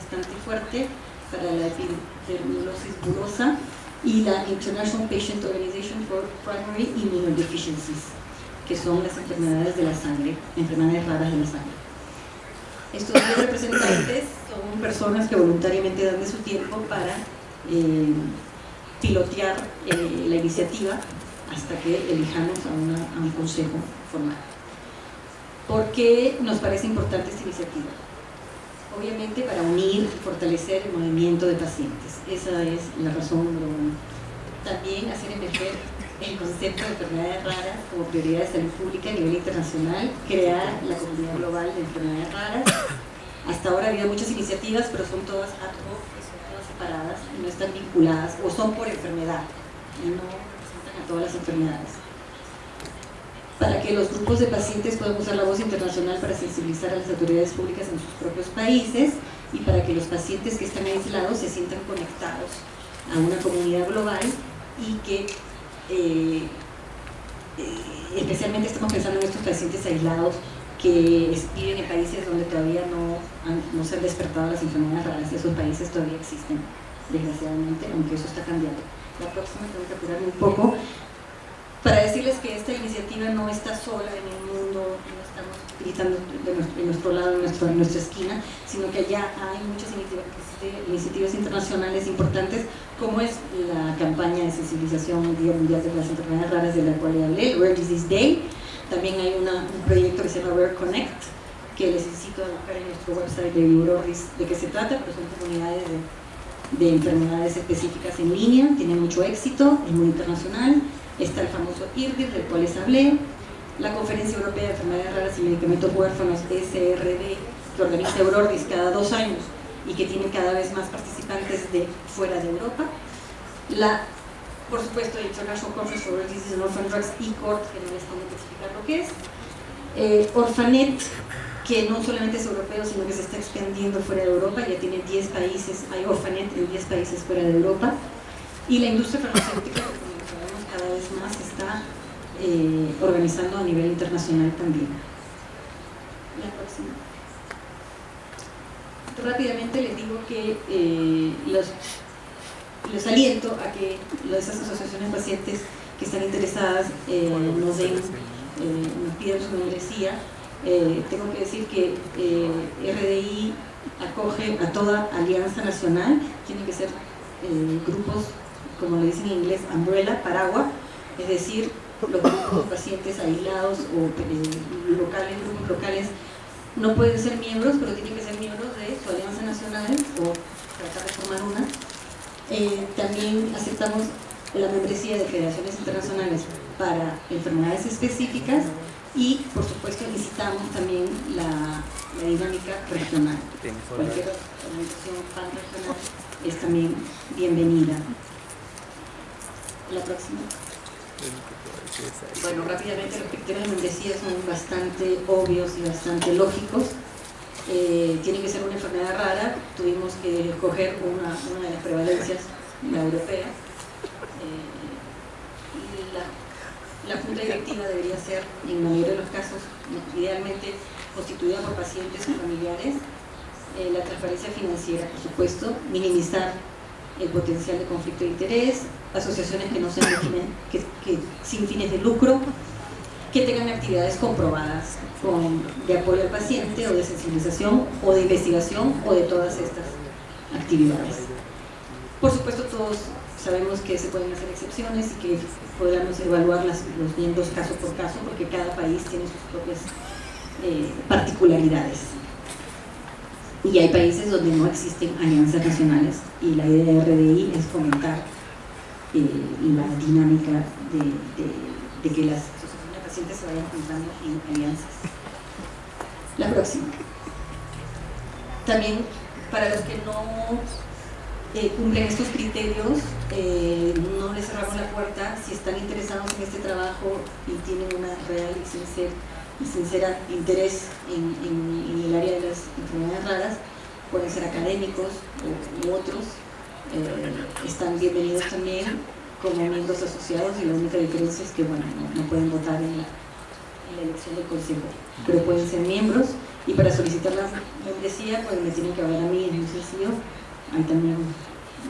bastante fuerte para la epidermolysis bullosa y la International Patient Organization for Primary Immunodeficiencies, que son las enfermedades de la sangre, enfermedades raras de la sangre. Estos 10 representantes son personas que voluntariamente dan de su tiempo para eh, pilotear eh, la iniciativa hasta que elijamos a, a un consejo formal. ¿Por qué nos parece importante esta iniciativa? Obviamente para unir y fortalecer el movimiento de pacientes. Esa es la razón número uno. También hacer emerger el concepto de enfermedades raras como prioridad de salud pública a nivel internacional, crear la comunidad global de enfermedades raras. Hasta ahora ha habido muchas iniciativas, pero son todas ad hoc, son todas separadas y no están vinculadas, o son por enfermedad, y no representan a todas las enfermedades para que los grupos de pacientes puedan usar la voz internacional para sensibilizar a las autoridades públicas en sus propios países y para que los pacientes que están aislados se sientan conectados a una comunidad global y que eh, eh, especialmente estamos pensando en estos pacientes aislados que viven en países donde todavía no, no se han despertado las enfermedades raras, esos países todavía existen, desgraciadamente, aunque eso está cambiando. La próxima tengo que apurarme un poco para decirles que esta iniciativa no está sola en el mundo, no estamos gritando de nuestro, lado, en, nuestro, nuestra esquina, sino que ya hay muchas iniciativas, internacionales importantes, como es la campaña de sensibilización Día Mundial de las Enfermedades Raras de la cual le hablé, Rare Disease Day, también hay un proyecto que se llama Rare Connect, que les necesito buscar en nuestro website de Euroris de qué se trata, pero son comunidades de, de enfermedades específicas en línea, tienen mucho éxito, es muy internacional, está el famoso IRDIR, del cual les hablé, la Conferencia Europea de Enfermedades Raras y Medicamentos Huérfanos, SRD, que organiza Eurordis cada dos años y que tiene cada vez más participantes de fuera de Europa, la, por supuesto, International Conference for Diseases and Orphan Drugs, ICORT, que no les tengo que explicar lo que es, eh, Orfanet, que no solamente es europeo, sino que se está expandiendo fuera de Europa, ya tiene 10 países, hay Orfanet en 10 países fuera de Europa, y la industria farmacéutica, más se está eh, organizando a nivel internacional también. La próxima. Rápidamente les digo que eh, los, les aliento a que esas asociaciones de pacientes que están interesadas eh, nos den, nos pidan su membresía. tengo que decir que RDI acoge a toda alianza nacional, tienen que ser grupos como le dicen en inglés, umbrella, paraguas, es decir, los grupos pacientes aislados o locales, grupos locales, no pueden ser miembros, pero tienen que ser miembros de su alianza nacional o tratar de formar una. Eh, también aceptamos la membresía de federaciones internacionales para enfermedades específicas y, por supuesto, necesitamos también la, la dinámica regional. Cualquier organización pan-regional es también bienvenida la próxima. Bueno, rápidamente los criterios de membresía son bastante obvios y bastante lógicos. Eh, tiene que ser una enfermedad rara, tuvimos que escoger una, de las prevalencias, la europea. Eh, la, junta directiva debería ser, en la mayoría de los casos, idealmente constituida por pacientes o familiares. Eh, la transparencia financiera, por supuesto, minimizar el potencial de conflicto de interés, asociaciones que no sean que, sin fines de lucro, que tengan actividades comprobadas con, de apoyo al paciente o de sensibilización o de investigación o de todas estas actividades. Por supuesto todos sabemos que se pueden hacer excepciones y que podamos evaluar las, los miembros caso por caso porque cada país tiene sus propias eh, particularidades y hay países donde no existen alianzas nacionales y la idea de RDI es fomentar eh, la dinámica de, que las asociaciones pacientes se vayan juntando en alianzas. La próxima. También para los que no eh, cumplen estos criterios, eh, no les cerramos la puerta si están interesados en este trabajo y tienen una real y sincera sincera interés en, el área de las enfermedades raras, pueden ser académicos u, otros, eh, están bienvenidos también como miembros asociados y la única diferencia es que bueno, no, pueden votar en la, elección del consejo, pero pueden ser miembros. Y para solicitar la membresía pues me tienen que hablar a mí, entonces hay también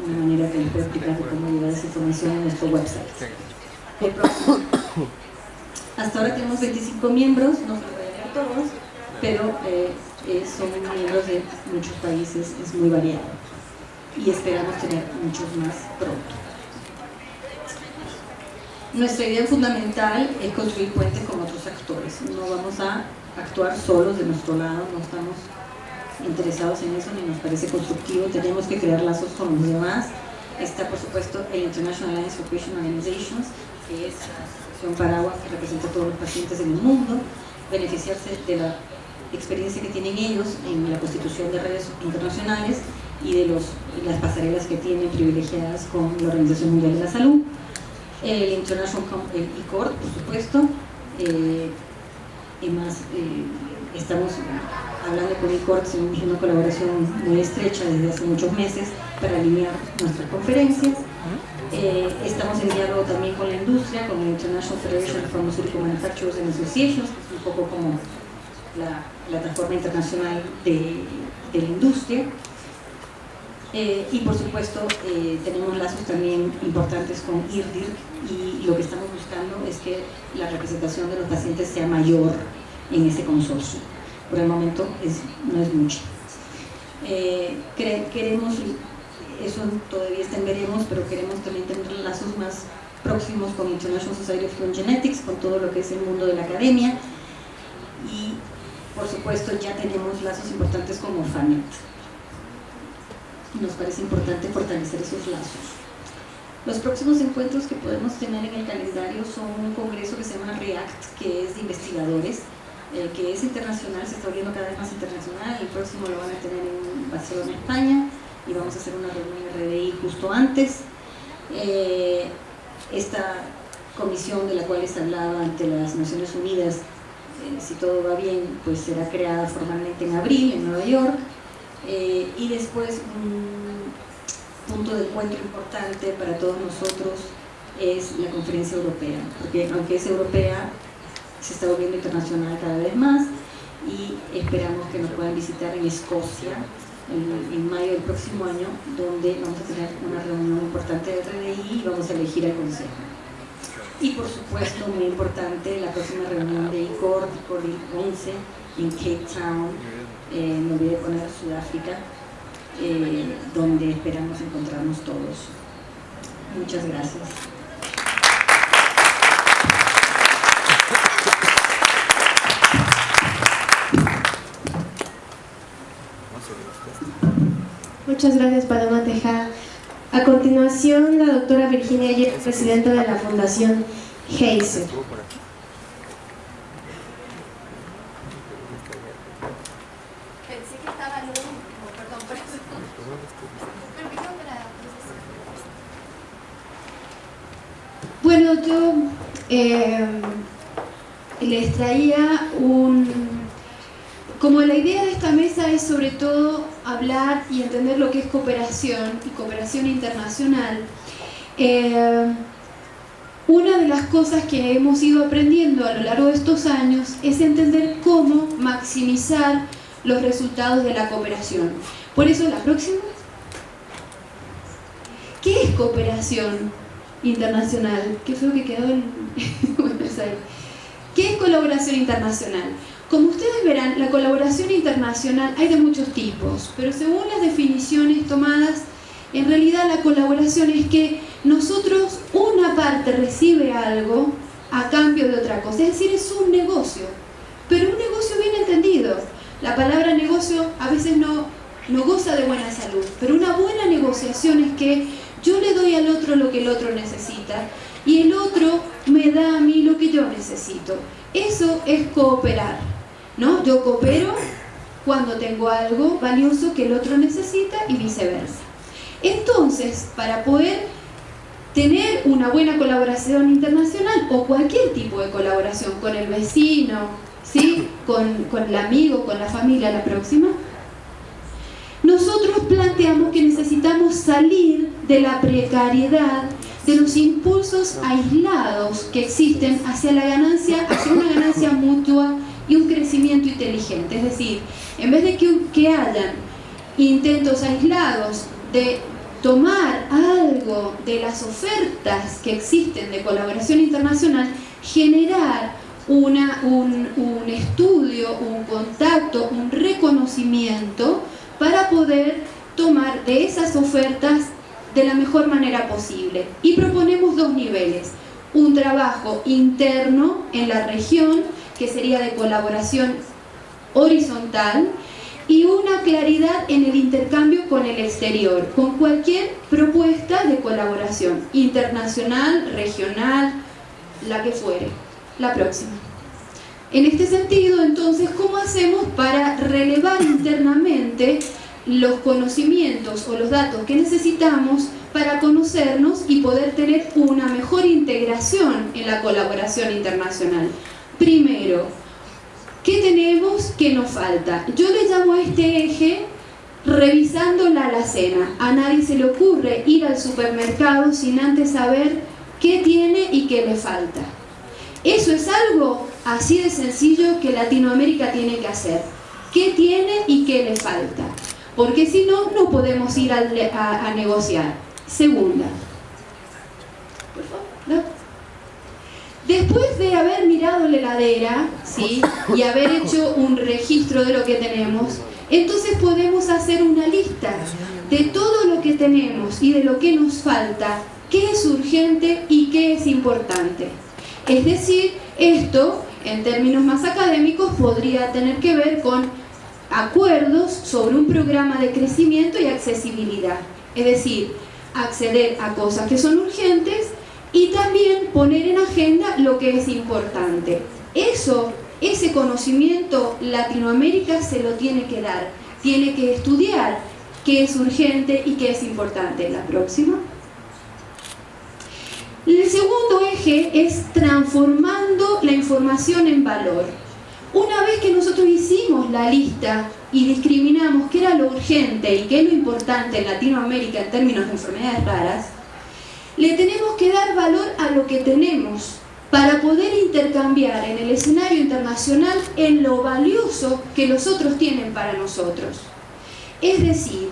una manera que les puedo explicar de cómo llevar esa información en nuestro website. Hasta ahora tenemos 25 miembros, no se todos, pero eh, eh, son miembros de muchos países, es muy variado y esperamos tener muchos más pronto. Nuestra idea fundamental es construir puentes con otros actores. No vamos a actuar solos de nuestro lado, no estamos interesados en eso ni nos parece constructivo. Tenemos que crear lazos con los demás. Está, por supuesto, el International Alliance for Patient Organizations, que es la asociación paraguas que representa a todos los pacientes en el mundo, beneficiarse de la experiencia que tienen ellos en la constitución de redes internacionales y de los, las pasarelas que tienen privilegiadas con la Organización Mundial de la Salud el International el por supuesto, eh, y más, eh, estamos hablando con ICOR, tenemos una colaboración muy estrecha desde hace muchos meses para alinear nuestras conferencias. Eh, estamos en diálogo también con la industria, con la International Federation of Pharmaceutical Manufacturers and Associations, que es un poco como la plataforma internacional de, de la industria. Eh, y por supuesto eh, tenemos lazos también importantes con IRDIR y lo que estamos buscando es que la representación de los pacientes sea mayor en ese consorcio. Por el momento no es mucho. Eh, queremos, eso todavía está pero queremos también tener lazos más próximos con International Society of Human Genetics, con todo lo que es el mundo de la academia y por supuesto ya tenemos lazos importantes con Orphanet nos parece importante fortalecer esos lazos. Los próximos encuentros que podemos tener en el calendario son un congreso que se llama REACT, que es de investigadores, eh, que es internacional, se está volviendo cada vez más internacional, el próximo lo van a tener en Barcelona, España, y vamos a hacer una reunión en RDI justo antes. Eh, esta comisión de la cual les hablaba ante las Naciones Unidas, eh, si todo va bien, pues será creada formalmente en abril en Nueva York, eh, y después un punto de encuentro importante para todos nosotros es la conferencia europea, porque aunque es europea, se está volviendo internacional cada vez más y esperamos que nos puedan visitar en Escocia en, mayo del próximo año, donde vamos a tener una reunión importante de RDI y vamos a elegir al consejo. Y por supuesto, muy importante, la próxima reunión de ICOR, ICOR 11, en Cape Town, eh, me olvidé poner Sudáfrica, eh, donde esperamos encontrarnos todos. Muchas gracias. Muchas gracias, Paloma Tejada. A continuación, la doctora Virginia Ayer, presidenta de la Fundación Heiser. Yo eh, les traía un... Como la idea de esta mesa es sobre todo hablar y entender lo que es cooperación y cooperación internacional, eh, una de las cosas que hemos ido aprendiendo a lo largo de estos años es entender cómo maximizar los resultados de la cooperación. Por eso la próxima. ¿Qué es cooperación? Internacional. Qué feo que quedó Aires. ¿Qué es colaboración internacional? Como ustedes verán, la colaboración internacional hay de muchos tipos, pero según las definiciones tomadas, en realidad la colaboración es que nosotros, una parte recibe algo a cambio de otra cosa, es decir, es un negocio, pero un negocio bien entendido. La palabra negocio a veces no, no goza de buena salud, pero una buena negociación es que yo le doy al otro lo que el otro necesita y el otro me da a mí lo que yo necesito. Eso es cooperar, ¿no? Yo coopero cuando tengo algo valioso que el otro necesita y viceversa. Entonces, para poder tener una buena colaboración internacional o cualquier tipo de colaboración con el vecino, ¿sí? con, con el amigo, con la familia, la próxima, nosotros planteamos que necesitamos salir de la precariedad, de los impulsos aislados que existen hacia la ganancia, hacia una ganancia mutua y un crecimiento inteligente. Es decir, en vez de que, hayan intentos aislados de tomar algo de las ofertas que existen de colaboración internacional, generar una, un, un estudio, un contacto, un reconocimiento para poder tomar de esas ofertas de la mejor manera posible. Y proponemos dos niveles. Un trabajo interno en la región, que sería de colaboración horizontal, y una claridad en el intercambio con el exterior, con cualquier propuesta de colaboración, internacional, regional, la que fuere. La próxima. En este sentido, entonces, ¿cómo hacemos para relevar internamente los conocimientos o los datos que necesitamos para conocernos y poder tener una mejor integración en la colaboración internacional? Primero, ¿qué tenemos que nos falta? Yo le llamo a este eje revisando la alacena. A nadie se le ocurre ir al supermercado sin antes saber qué tiene y qué le falta. Eso es algo así de sencillo que Latinoamérica tiene que hacer. ¿Qué tiene y qué le falta? Porque si no, no podemos ir a, negociar. Segunda. Por favor, Después de haber mirado la heladera ¿sí? y haber hecho un registro de lo que tenemos, entonces podemos hacer una lista de todo lo que tenemos y de lo que nos falta, qué es urgente y qué es importante. Es decir, esto, en términos más académicos, podría tener que ver con acuerdos sobre un programa de crecimiento y accesibilidad. Es decir, acceder a cosas que son urgentes y también poner en agenda lo que es importante. Eso, ese conocimiento Latinoamérica se lo tiene que dar, tiene que estudiar qué es urgente y qué es importante. La próxima. El segundo eje es transformando la información en valor. Una vez que nosotros hicimos la lista y discriminamos qué era lo urgente y qué es lo importante en Latinoamérica en términos de enfermedades raras, le tenemos que dar valor a lo que tenemos para poder intercambiar en el escenario internacional en lo valioso que los otros tienen para nosotros. Es decir,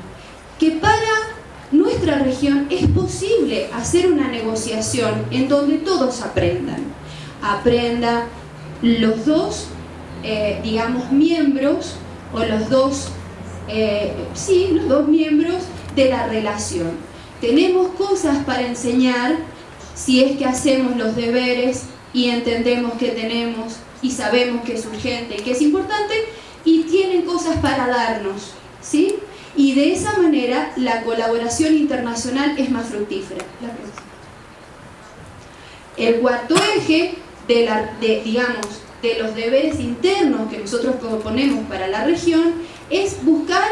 que para nuestra región es posible hacer una negociación en donde todos aprendan. Aprenda los dos, eh, digamos, miembros o los dos, eh, sí, los dos miembros de la relación. Tenemos cosas para enseñar si es que hacemos los deberes y entendemos que tenemos y sabemos que es urgente y que es importante y tienen cosas para darnos, ¿sí? y de esa manera la colaboración internacional es más fructífera. El cuarto eje de, la, de, digamos, de los deberes internos que nosotros proponemos para la región es buscar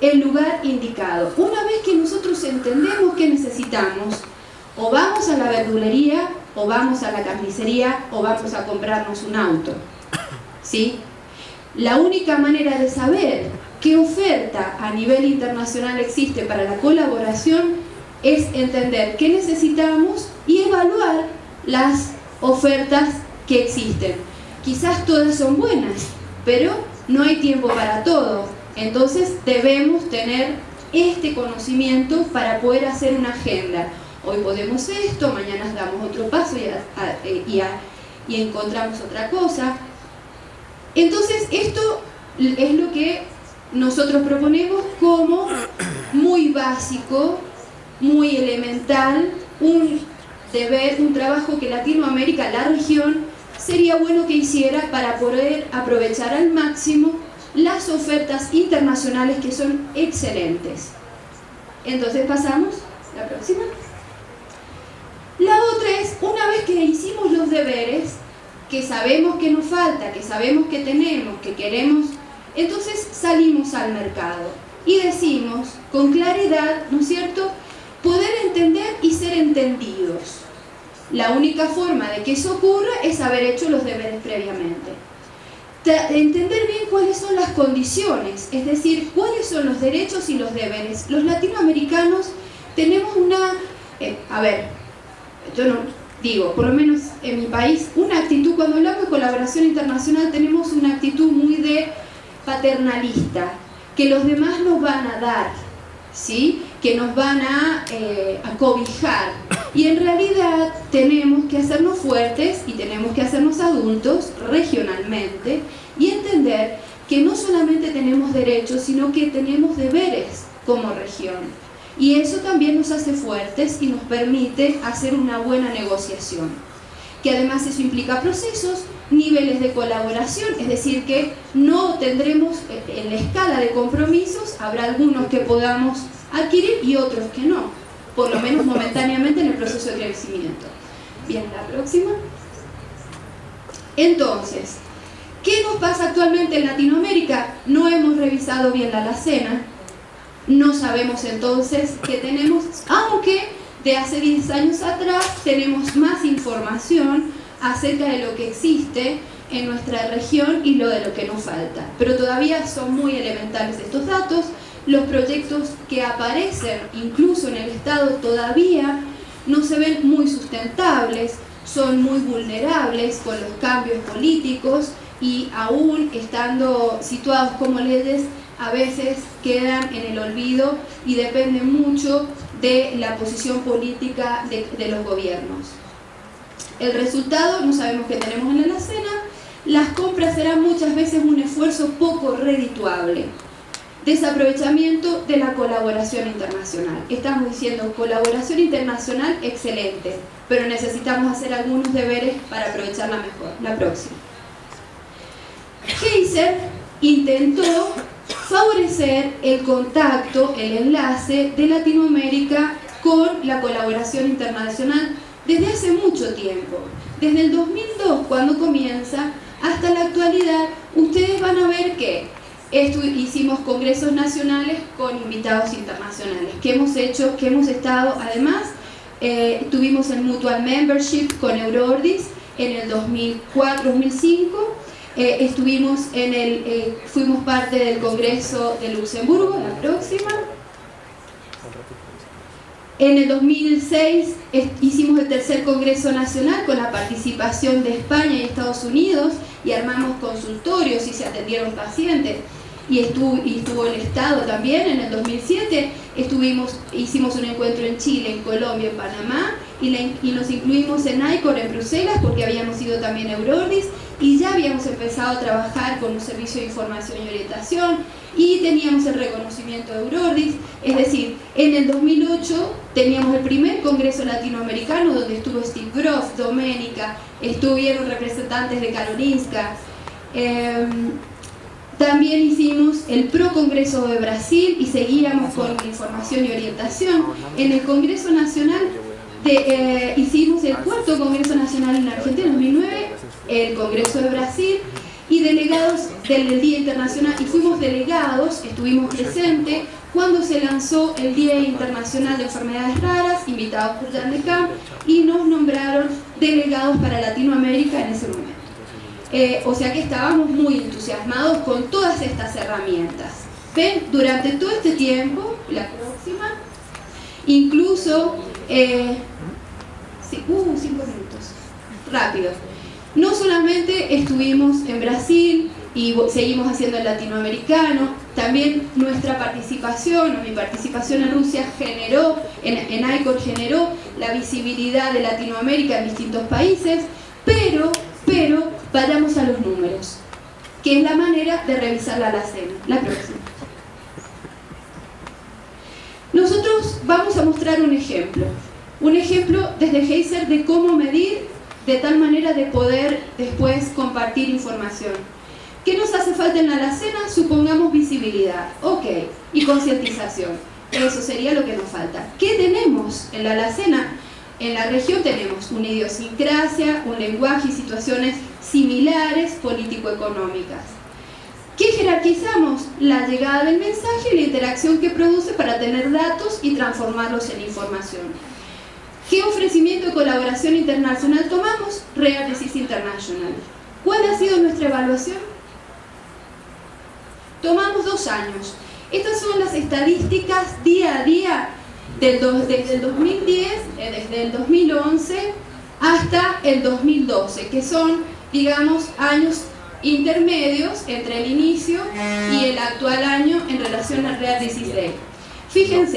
el lugar indicado. Una vez que nosotros entendemos que necesitamos, o vamos a la verdulería, o vamos a la carnicería, o vamos a comprarnos un auto. ¿Sí? La única manera de saber qué oferta a nivel internacional existe para la colaboración es entender qué necesitamos y evaluar las ofertas que existen. Quizás todas son buenas, pero no hay tiempo para todo. Entonces debemos tener este conocimiento para poder hacer una agenda. Hoy podemos esto, mañana damos otro paso y, y encontramos otra cosa. Entonces esto es lo que nosotros proponemos como muy básico, muy elemental, un deber, un trabajo que Latinoamérica, la región, sería bueno que hiciera para poder aprovechar al máximo las ofertas internacionales que son excelentes. Entonces pasamos, la próxima. La otra es, una vez que hicimos los deberes, que sabemos que nos falta, que sabemos que tenemos, que queremos entonces salimos al mercado y decimos con claridad, ¿no es cierto?, poder entender y ser entendidos. La única forma de que eso ocurra es haber hecho los deberes previamente. Entender bien cuáles son las condiciones, es decir, cuáles son los derechos y los deberes. Los latinoamericanos tenemos una, eh, a ver, yo no digo, por lo menos en mi país, una actitud, cuando hablamos de colaboración internacional tenemos una actitud muy de paternalista, que los demás nos van a dar, ¿sí? que nos van a, eh, a cobijar. Y en realidad tenemos que hacernos fuertes y tenemos que hacernos adultos regionalmente y entender que no solamente tenemos derechos, sino que tenemos deberes como región. Y eso también nos hace fuertes y nos permite hacer una buena negociación. Que además eso implica procesos, niveles de colaboración, es decir, que no tendremos eh, en la escala de compromisos, habrá algunos que podamos adquirir y otros que no, por lo menos momentáneamente en el proceso de crecimiento. Bien, la próxima. Entonces, ¿qué nos pasa actualmente en Latinoamérica? No hemos revisado bien la alacena, no sabemos entonces qué tenemos, aunque de hace 10 años atrás tenemos más información acerca de lo que existe en nuestra región y lo de lo que nos falta. Pero todavía son muy elementales estos datos, los proyectos que aparecen incluso en el Estado todavía no se ven muy sustentables, son muy vulnerables con los cambios políticos y aún estando situados como leyes a veces quedan en el olvido y dependen mucho de la posición política de, los gobiernos. El resultado, no sabemos qué tenemos en la alacena, las compras serán muchas veces un esfuerzo poco redituable. Desaprovechamiento de la colaboración internacional. Estamos diciendo colaboración internacional excelente, pero necesitamos hacer algunos deberes para aprovecharla mejor. La próxima. Geiser intentó favorecer el contacto, el enlace de Latinoamérica con la colaboración internacional desde hace mucho tiempo. Desde el 2002, cuando comienza, hasta la actualidad, ustedes van a ver que hicimos congresos nacionales con invitados internacionales, que hemos hecho, que hemos estado, además, eh, tuvimos el Mutual Membership con Eurordis en el 2004-2005, eh, estuvimos en el, eh, fuimos parte del Congreso de Luxemburgo, la próxima. En el 2006 hicimos el tercer Congreso Nacional con la participación de España y Estados Unidos y armamos consultorios y se atendieron pacientes y estuvo, y estuvo el Estado también en el 2007 estuvimos, hicimos un encuentro en Chile, en Colombia, en Panamá y, nos incluimos en ICOR en Bruselas porque habíamos ido también a Eurordis y ya habíamos empezado a trabajar con un servicio de información y orientación y teníamos el reconocimiento de Eurordis, es decir, en el 2008 teníamos el primer congreso latinoamericano donde estuvo Steve Gross, Doménica, estuvieron representantes de Karolinska, em, también hicimos el Pro Congreso de Brasil y seguíamos con información y orientación. En el Congreso Nacional eh, hicimos el cuarto Congreso Nacional en Argentina en 2009, el Congreso de Brasil y delegados del Día Internacional, y fuimos delegados, estuvimos presentes cuando se lanzó el Día Internacional de Enfermedades Raras, invitados por Jan de Camp, y nos nombraron delegados para Latinoamérica en ese momento. Eh, o sea que estábamos muy entusiasmados con todas estas herramientas. ¿Ven? Durante todo este tiempo, la próxima, incluso, eh, uh, cinco minutos, rápido. No solamente estuvimos en Brasil y seguimos haciendo el latinoamericano, también nuestra participación, o mi participación en Rusia generó, en, en generó la visibilidad de Latinoamérica en distintos países, pero, pero Vayamos a los números, que es la manera de revisar la alacena. La próxima. Nosotros vamos a mostrar un ejemplo. Un ejemplo desde Heiser de cómo medir de tal manera de poder después compartir información. ¿Qué nos hace falta en la alacena? Supongamos visibilidad. Ok. Y concientización. Eso sería lo que nos falta. ¿Qué tenemos en la alacena? En la región tenemos una idiosincrasia, un lenguaje y situaciones similares político-económicas. ¿Qué jerarquizamos? La llegada del mensaje y la interacción que produce para tener datos y transformarlos en información. ¿Qué ofrecimiento de colaboración internacional tomamos? Rare Disease International. ¿Cuál ha sido nuestra evaluación? Tomamos dos años. Estas son las estadísticas día a día desde el 2010, eh, desde el 2011 hasta el 2012, que son digamos, años intermedios entre el inicio y el actual año en relación al Real 16. Fíjense,